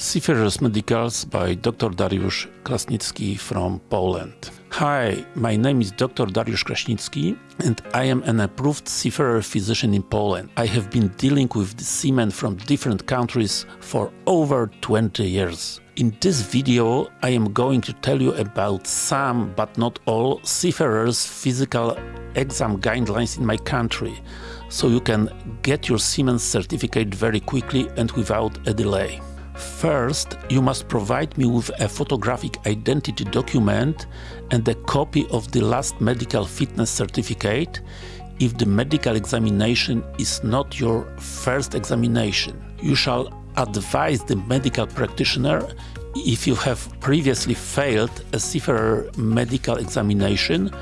Seafarers Medicals by Dr. Dariusz Krasnicki from Poland. Hi, my name is Dr. Dariusz Krasnicki and I am an approved seafarer physician in Poland. I have been dealing with seamen from different countries for over 20 years. In this video I am going to tell you about some, but not all, seafarers physical exam guidelines in my country, so you can get your seaman's certificate very quickly and without a delay. First, you must provide me with a photographic identity document and a copy of the last medical fitness certificate if the medical examination is not your first examination. You shall advise the medical practitioner if you have previously failed a severe medical examination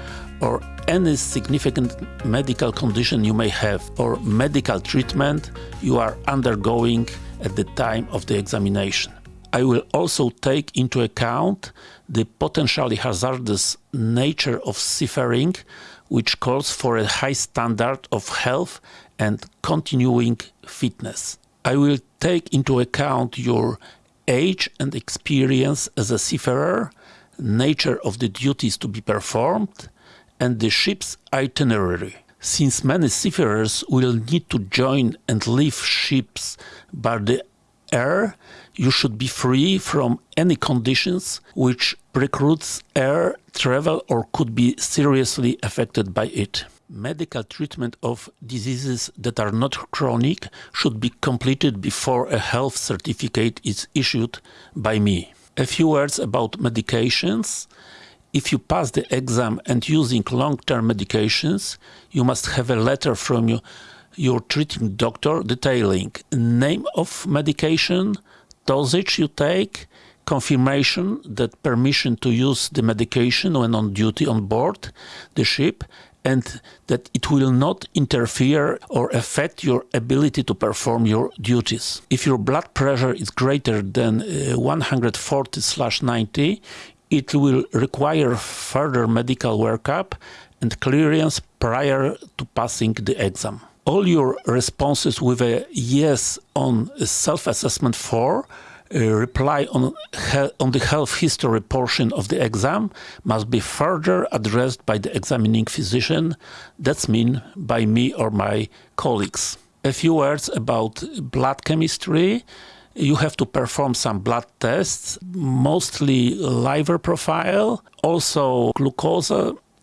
or any significant medical condition you may have or medical treatment you are undergoing at the time of the examination. I will also take into account the potentially hazardous nature of seafaring, which calls for a high standard of health and continuing fitness. I will take into account your age and experience as a seafarer, nature of the duties to be performed, and the ship's itinerary. Since many seafarers will need to join and leave ships by the air, you should be free from any conditions which precludes air travel or could be seriously affected by it. Medical treatment of diseases that are not chronic should be completed before a health certificate is issued by me. A few words about medications. If you pass the exam and using long-term medications, you must have a letter from you, your treating doctor detailing name of medication, dosage you take, confirmation that permission to use the medication when on duty on board the ship and that it will not interfere or affect your ability to perform your duties. If your blood pressure is greater than uh, 140/90, it will require further medical workup and clearance prior to passing the exam. All your responses with a yes on self-assessment 4 uh, reply on, on the health history portion of the exam must be further addressed by the examining physician, that's mean by me or my colleagues. A few words about blood chemistry you have to perform some blood tests, mostly liver profile, also glucose,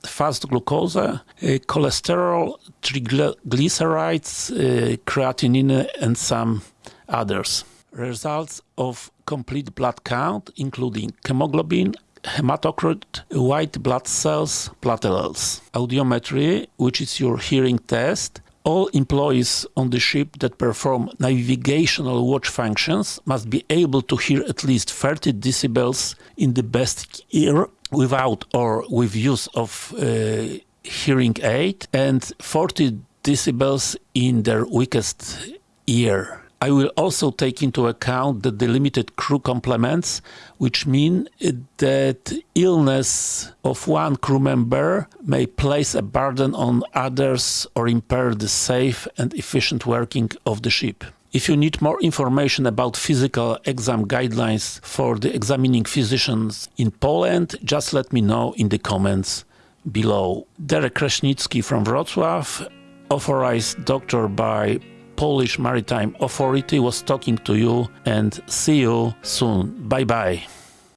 fast glucose, uh, cholesterol, triglycerides, uh, creatinine and some others. Results of complete blood count including hemoglobin, hematocrit, white blood cells, platelets. Audiometry, which is your hearing test, all employees on the ship that perform navigational watch functions must be able to hear at least 30 decibels in the best ear without or with use of uh, hearing aid and 40 decibels in their weakest ear. I will also take into account the delimited crew complements, which mean that illness of one crew member may place a burden on others or impair the safe and efficient working of the ship. If you need more information about physical exam guidelines for the examining physicians in Poland, just let me know in the comments below. Dariusz Kraśnicki from Wrocław, authorized doctor by Polish Maritime Authority was talking to you and see you soon. Bye bye.